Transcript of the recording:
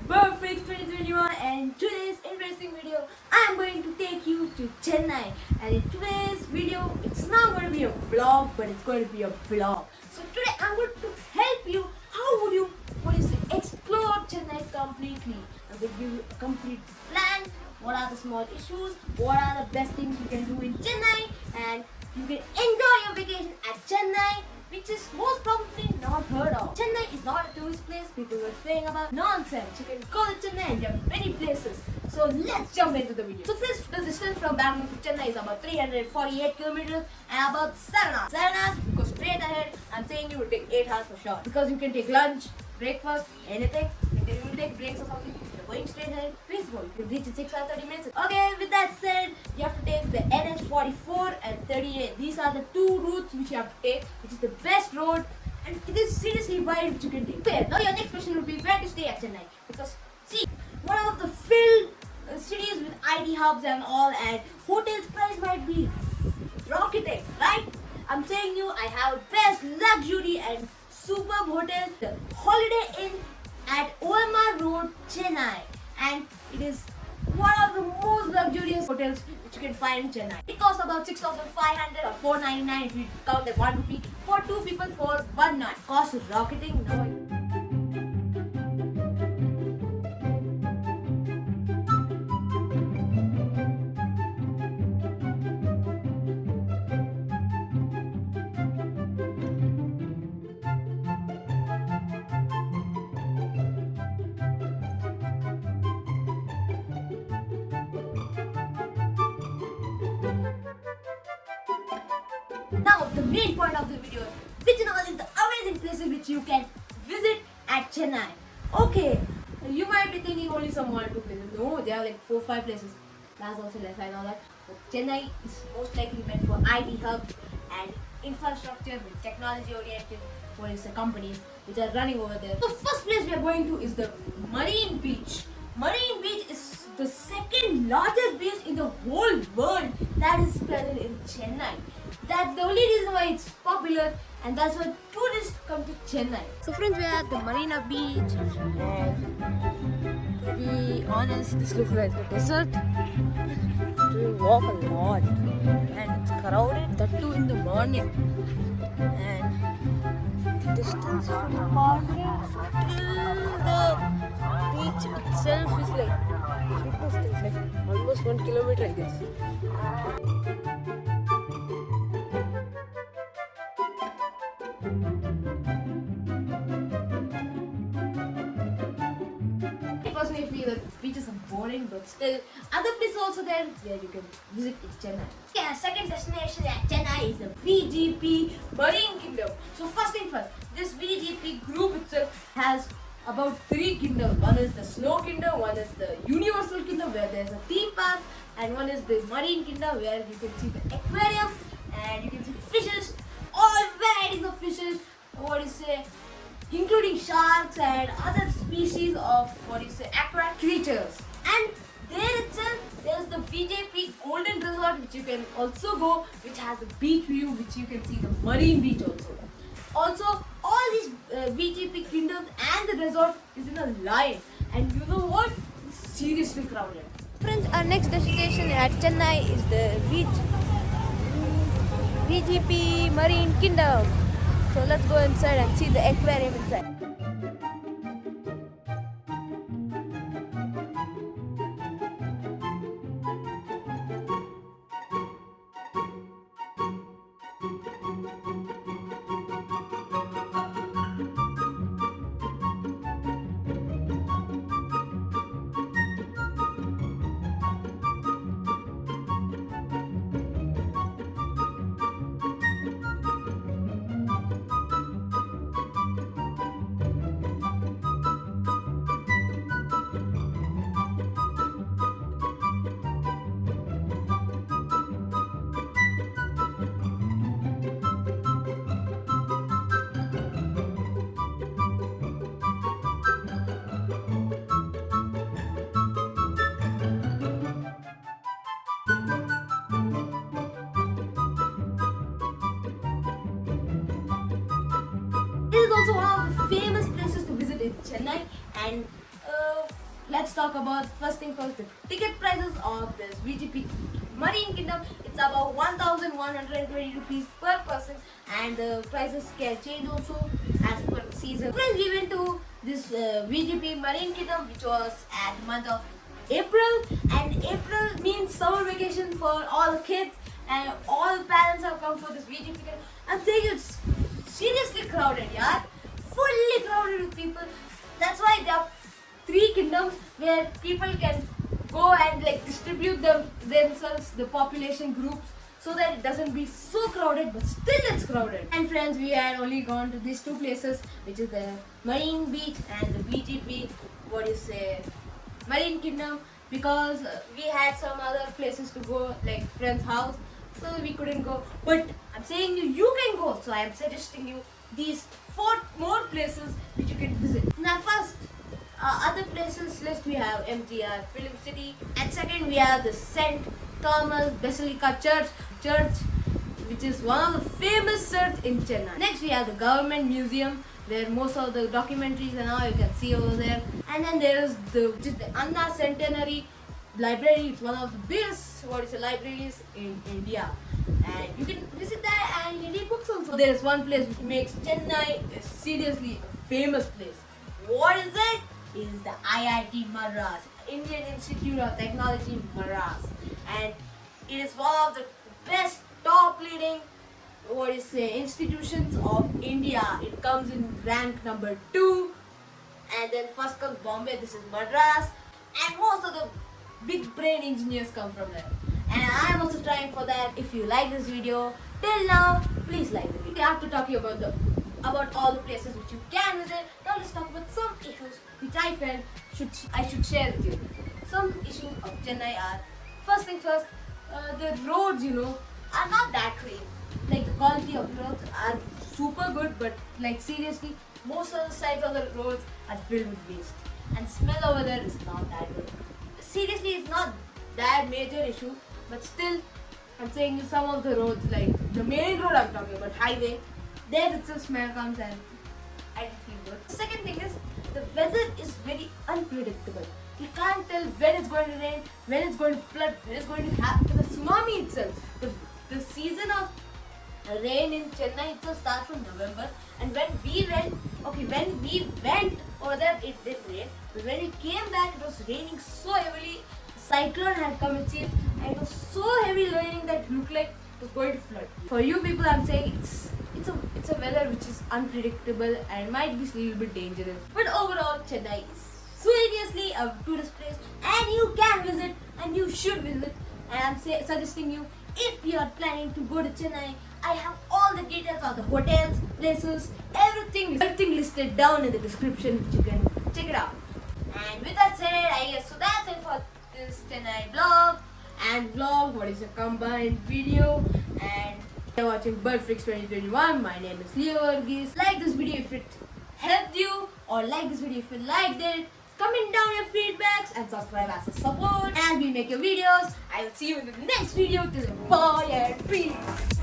perfect 2021 and today's interesting video I am going to take you to Chennai. And in today's video it's not going to be a vlog but it's going to be a vlog. So today I'm going to help you. How would you what is it explore Chennai completely. I'm going to give you a complete plan. What are the small issues, what are the best things you can do in Chennai? And you can enjoy People were saying about nonsense. You can go to Chennai there are many places. So let's jump into the video. So first, the distance from Bangalore to Chennai is about 348 kilometers and about 7 hours. 7 hours, you go straight ahead, I'm saying you will take 8 hours for sure. Because you can take lunch, breakfast, anything. You will take breaks or something. You're going straight ahead, peaceful. You can reach in 6 hours 30 minutes. Okay, with that said, you have to take the NH44 and 38. These are the two routes which you have to take, which is the best road and it is seriously you can take. Okay, now your next question will be where to stay at Chennai. Because see, one of the filled uh, cities with IT hubs and all and hotels price might be rocketing, right? I'm saying you, I have best luxury and superb hotel, the Holiday Inn at OMR Road, Chennai. And it is one of the most luxurious hotels which you can find in Chennai. It costs about 6500 or 499 if you count the 1 rupee for 2 people for 1 night. Cost is rocketing. No. Now, the main point of the video, which is all is the amazing places which you can visit at Chennai. Okay, you might be thinking only some one two places. No, there are like four five places. That's also less I know that. But Chennai is most likely meant for IT hubs and infrastructure with technology oriented the companies which are running over there. The first place we are going to is the Marina Beach. Marina Beach is the second largest beach in the whole world that is present in Chennai. That's the only reason why it's popular and that's why tourists come to Chennai. So friends, we are at the Marina Beach to be honest, this looks like a desert. We walk a lot and it's crowded, that too in the morning. And the distance from the parking till the beach itself is like, almost one kilometer I guess. Beaches are boring, but still, other places also there where you can visit in Chennai. Yeah, second destination at Chennai is the VGP Marine Kingdom. So first thing first, this VGP group itself has about three kingdoms. One is the Snow Kingdom, one is the Universal Kingdom where there's a theme park, and one is the Marine Kingdom where you can see the aquarium and you can see fishes, all varieties of fishes. What do you say? including sharks and other species of what you say aquatic creatures. And there itself there's the VGP Golden Resort which you can also go which has a beach view which you can see the Marina Beach also. Also all these uh, VGP kingdoms and the resort is in a line. And you know what? It's seriously crowded. Friends our next destination at Chennai is the beach VGP Marine Kingdom. So let's go inside and see the aquarium inside. Also one of the famous places to visit in Chennai and uh, let's talk about first thing first the ticket prices of this VGP Marine Kingdom. It's about 1,120 rupees per person, and the prices can change also as per the season. Friends, we went to this uh, VGP Marine Kingdom, which was at the month of April, and April means summer vacation for all kids, and all parents have come for this VGP. Kingdom. I'm saying it's seriously crowded, yeah, fully crowded with people. That's why there are three kingdoms where people can go and like distribute them themselves, the population groups, so that it doesn't be so crowded, but still it's crowded. And friends, we had only gone to these two places, which is the Marina Beach and the VGP. What do you say? Marine Kingdom, because we had some other places to go, like friend's house, so we couldn't go. But I'm saying you, you can go. So I'm suggesting you these four more places which you can visit. Now first uh, other places list we have MGR Film City and second we have the St. Thomas Basilica Church church which is one of the famous church in Chennai. Next we have the Government Museum where most of the documentaries and all you can see over there. And then there is the the Anna Centenary Library. It's one of the biggest what is the libraries in India. And you can visit there and you read books also. There is one place which makes Chennai a seriously famous place. what is it? it is the IIT Madras, Indian Institute of Technology Madras, and it is one of the best top leading what is say institutions of India. It comes in rank number two, and then first comes Bombay. This is Madras, and most of the big brain engineers come from there. And I am also trying for that. If you like this video till now, please like the video. We have to talk about the about all the places which you can visit. Now let's talk about some issues which I felt should I should share with you. Some issues of Chennai are first thing first, uh, the roads you know are not that great. Like the quality of roads are super good, but like seriously, most of the sides of the roads are filled with waste, and smell over there is not that good. Seriously, it's not that major issue, but still, I'm saying some of the roads, like the main road I'm talking about, highway, there it's a smell comes and I don't feel good. The second thing is the weather is very unpredictable. You can't tell when it's going to rain, when it's going to flood, when it's going to happen. The tsunami itself, the, the season of rain in Chennai itself starts from November. And when we went, okay, when we went over there, it did rain. But when we came back, it was raining so heavily. Cyclone had come, it seemed, and it was so heavy raining that it looked like it was going to flood. For you people, I'm saying it's it's a it's a weather which is unpredictable and might be a little bit dangerous. But overall, Chennai is seriously a tourist place, and you can visit and you should visit. And I'm say, suggesting you if you are planning to go to Chennai. I have all the details of the hotels, places, everything, everything listed down in the description. Which you can check it out. And with that said, I guess so that's it for this tonight vlog and vlog. What is a combined video and you're watching Birdflix 2021. My name is Leo Varghese. Like this video if it helped you or like this video if you liked it. Comment down your feedbacks and subscribe as a support. And we make your videos. I will see you in the next video. Till bye and peace.